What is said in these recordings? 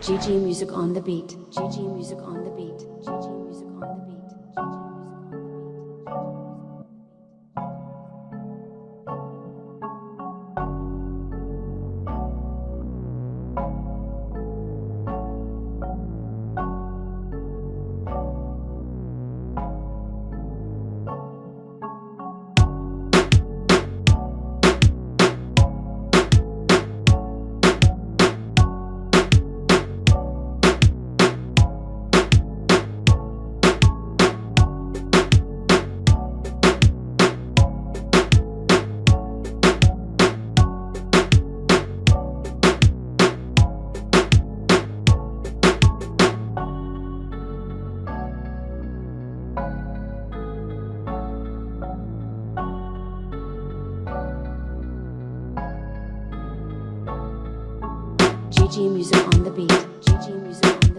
GG music on the beat. GG music on the beat. GG music GG music on the beat. GG music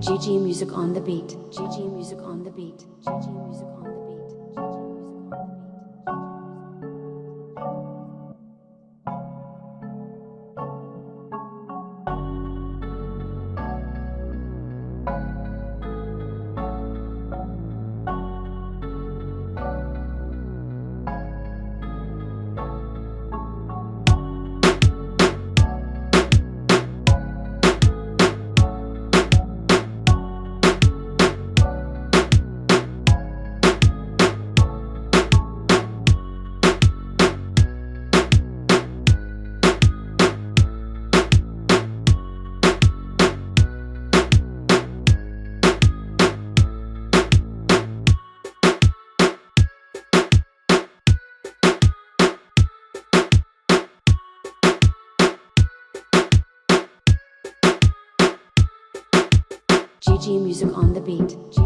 GG music on the beat. GG music on the beat. GG music on the beat. GG music Music on the Beat.